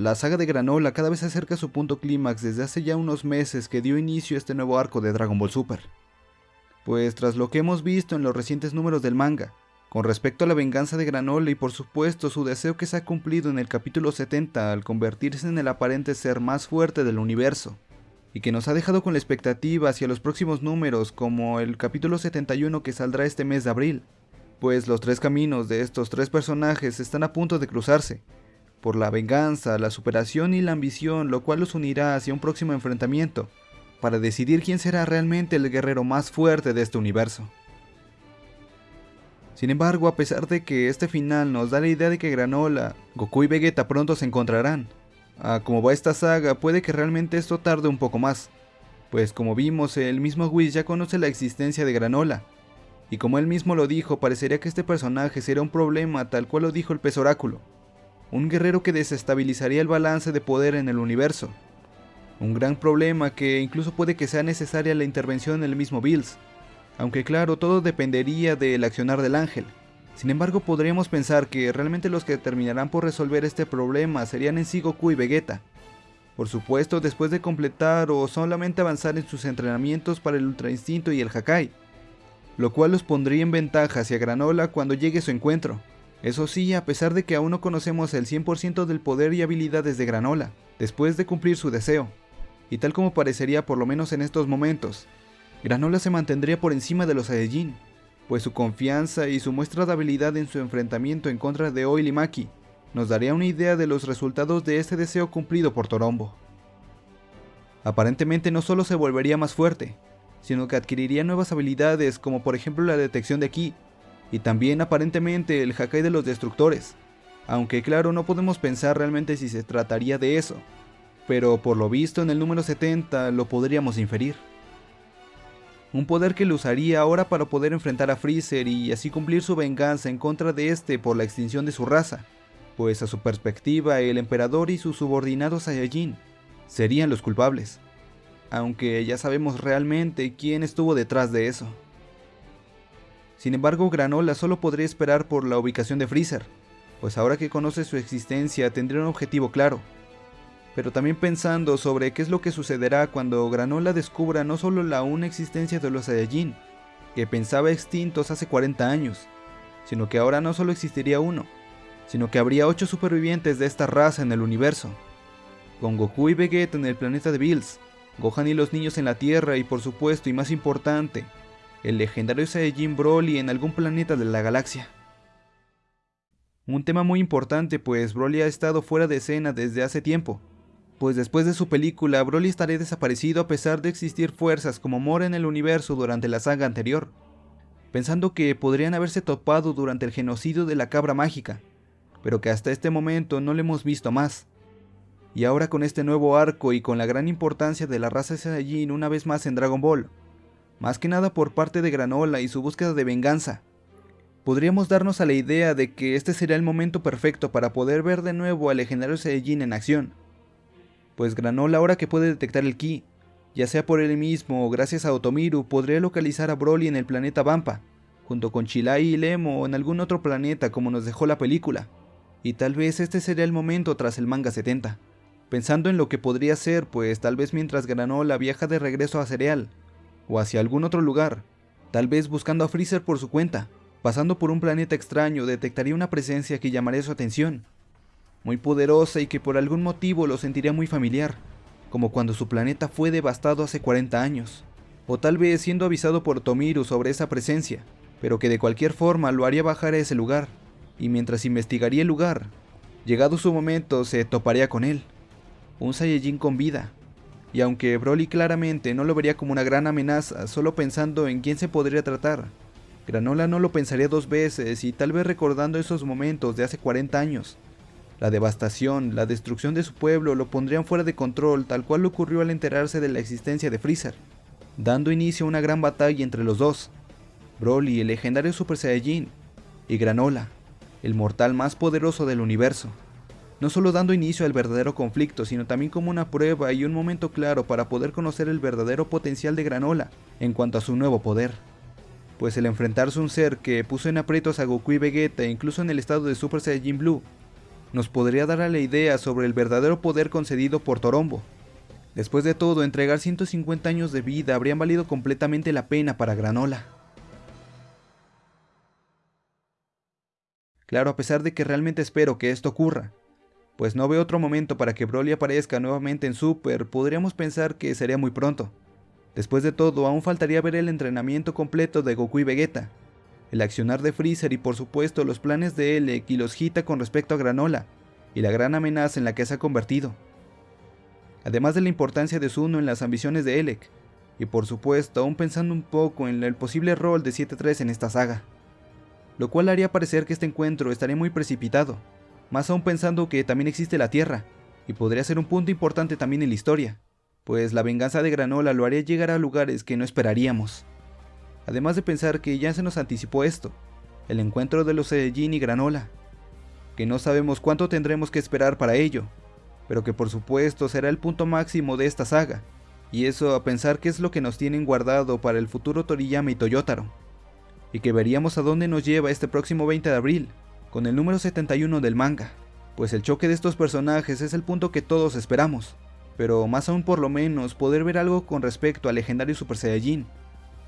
La saga de Granola cada vez se acerca a su punto clímax desde hace ya unos meses que dio inicio a este nuevo arco de Dragon Ball Super. Pues tras lo que hemos visto en los recientes números del manga, con respecto a la venganza de Granola y por supuesto su deseo que se ha cumplido en el capítulo 70 al convertirse en el aparente ser más fuerte del universo, y que nos ha dejado con la expectativa hacia los próximos números como el capítulo 71 que saldrá este mes de abril, pues los tres caminos de estos tres personajes están a punto de cruzarse, por la venganza, la superación y la ambición, lo cual los unirá hacia un próximo enfrentamiento, para decidir quién será realmente el guerrero más fuerte de este universo. Sin embargo, a pesar de que este final nos da la idea de que Granola, Goku y Vegeta pronto se encontrarán, a como va esta saga puede que realmente esto tarde un poco más, pues como vimos el mismo Whis ya conoce la existencia de Granola, y como él mismo lo dijo parecería que este personaje será un problema tal cual lo dijo el pez oráculo, un guerrero que desestabilizaría el balance de poder en el universo. Un gran problema que incluso puede que sea necesaria la intervención en el mismo Bills, aunque claro, todo dependería del accionar del ángel. Sin embargo, podríamos pensar que realmente los que terminarán por resolver este problema serían en sí Goku y Vegeta. Por supuesto, después de completar o solamente avanzar en sus entrenamientos para el Ultra Instinto y el Hakai, lo cual los pondría en ventaja hacia Granola cuando llegue su encuentro. Eso sí, a pesar de que aún no conocemos el 100% del poder y habilidades de Granola, después de cumplir su deseo, y tal como parecería por lo menos en estos momentos, Granola se mantendría por encima de los Saiyajin, pues su confianza y su muestra de habilidad en su enfrentamiento en contra de Oil y Maki nos daría una idea de los resultados de este deseo cumplido por Torombo. Aparentemente no solo se volvería más fuerte, sino que adquiriría nuevas habilidades como por ejemplo la detección de ki, y también aparentemente el Hakai de los destructores, aunque claro no podemos pensar realmente si se trataría de eso, pero por lo visto en el número 70 lo podríamos inferir. Un poder que lo usaría ahora para poder enfrentar a Freezer y así cumplir su venganza en contra de este por la extinción de su raza, pues a su perspectiva el emperador y sus subordinados Saiyajin serían los culpables, aunque ya sabemos realmente quién estuvo detrás de eso. Sin embargo, Granola solo podría esperar por la ubicación de Freezer, pues ahora que conoce su existencia tendría un objetivo claro. Pero también pensando sobre qué es lo que sucederá cuando Granola descubra no solo la una existencia de los Saiyajin, que pensaba extintos hace 40 años, sino que ahora no solo existiría uno, sino que habría 8 supervivientes de esta raza en el universo, con Goku y Vegeta en el planeta de Bills, Gohan y los niños en la Tierra y por supuesto y más importante, el legendario Saiyajin Broly en algún planeta de la galaxia. Un tema muy importante pues Broly ha estado fuera de escena desde hace tiempo, pues después de su película Broly estaría desaparecido a pesar de existir fuerzas como Mora en el universo durante la saga anterior, pensando que podrían haberse topado durante el genocidio de la cabra mágica, pero que hasta este momento no le hemos visto más. Y ahora con este nuevo arco y con la gran importancia de la raza Saiyajin una vez más en Dragon Ball, más que nada por parte de Granola y su búsqueda de venganza. Podríamos darnos a la idea de que este sería el momento perfecto para poder ver de nuevo al legendario Saiyajin en acción. Pues Granola ahora que puede detectar el Ki, ya sea por él mismo o gracias a Otomiru, podría localizar a Broly en el planeta Vampa, junto con Chilai y Lemo o en algún otro planeta como nos dejó la película. Y tal vez este sería el momento tras el manga 70. Pensando en lo que podría ser, pues tal vez mientras Granola viaja de regreso a Cereal, o hacia algún otro lugar, tal vez buscando a Freezer por su cuenta. Pasando por un planeta extraño detectaría una presencia que llamaría su atención, muy poderosa y que por algún motivo lo sentiría muy familiar, como cuando su planeta fue devastado hace 40 años, o tal vez siendo avisado por Tomiru sobre esa presencia, pero que de cualquier forma lo haría bajar a ese lugar, y mientras investigaría el lugar, llegado su momento se toparía con él, un Saiyajin con vida, y aunque Broly claramente no lo vería como una gran amenaza, solo pensando en quién se podría tratar, Granola no lo pensaría dos veces y tal vez recordando esos momentos de hace 40 años. La devastación, la destrucción de su pueblo lo pondrían fuera de control tal cual ocurrió al enterarse de la existencia de Freezer, dando inicio a una gran batalla entre los dos, Broly, el legendario Super Saiyajin, y Granola, el mortal más poderoso del universo no solo dando inicio al verdadero conflicto, sino también como una prueba y un momento claro para poder conocer el verdadero potencial de Granola en cuanto a su nuevo poder. Pues el enfrentarse a un ser que puso en aprietos a Goku y Vegeta incluso en el estado de Super Saiyajin Blue, nos podría dar a la idea sobre el verdadero poder concedido por Torombo. Después de todo, entregar 150 años de vida habrían valido completamente la pena para Granola. Claro, a pesar de que realmente espero que esto ocurra, pues no veo otro momento para que Broly aparezca nuevamente en Super, podríamos pensar que sería muy pronto. Después de todo, aún faltaría ver el entrenamiento completo de Goku y Vegeta, el accionar de Freezer y por supuesto los planes de Elec y los Hita con respecto a Granola, y la gran amenaza en la que se ha convertido. Además de la importancia de Zuno en las ambiciones de Elec, y por supuesto aún pensando un poco en el posible rol de 7-3 en esta saga lo cual haría parecer que este encuentro estaría muy precipitado, más aún pensando que también existe la Tierra, y podría ser un punto importante también en la historia, pues la venganza de Granola lo haría llegar a lugares que no esperaríamos. Además de pensar que ya se nos anticipó esto, el encuentro de los Saiyajin y Granola, que no sabemos cuánto tendremos que esperar para ello, pero que por supuesto será el punto máximo de esta saga, y eso a pensar que es lo que nos tienen guardado para el futuro Toriyama y Toyotaro y que veríamos a dónde nos lleva este próximo 20 de abril, con el número 71 del manga, pues el choque de estos personajes es el punto que todos esperamos, pero más aún por lo menos poder ver algo con respecto al legendario Super Saiyajin,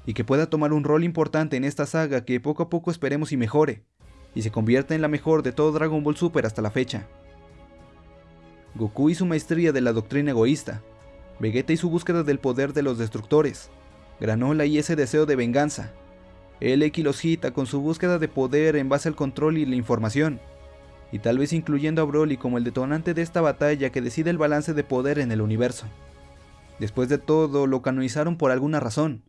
y que pueda tomar un rol importante en esta saga que poco a poco esperemos y mejore, y se convierta en la mejor de todo Dragon Ball Super hasta la fecha. Goku y su maestría de la doctrina egoísta, Vegeta y su búsqueda del poder de los destructores, Granola y ese deseo de venganza, el Equilosita con su búsqueda de poder en base al control y la información, y tal vez incluyendo a Broly como el detonante de esta batalla que decide el balance de poder en el universo. Después de todo, lo canonizaron por alguna razón,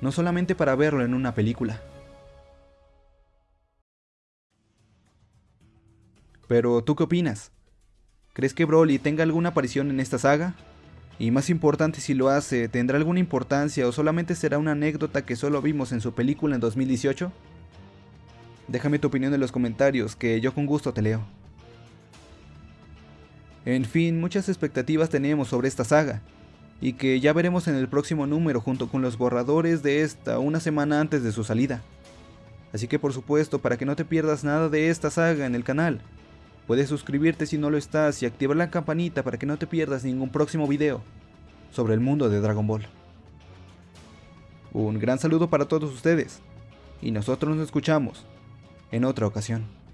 no solamente para verlo en una película. Pero, ¿tú qué opinas? ¿Crees que Broly tenga alguna aparición en esta saga? Y más importante si lo hace, ¿tendrá alguna importancia o solamente será una anécdota que solo vimos en su película en 2018? Déjame tu opinión en los comentarios, que yo con gusto te leo. En fin, muchas expectativas tenemos sobre esta saga, y que ya veremos en el próximo número junto con los borradores de esta una semana antes de su salida. Así que por supuesto, para que no te pierdas nada de esta saga en el canal, Puedes suscribirte si no lo estás y activar la campanita para que no te pierdas ningún próximo video sobre el mundo de Dragon Ball. Un gran saludo para todos ustedes y nosotros nos escuchamos en otra ocasión.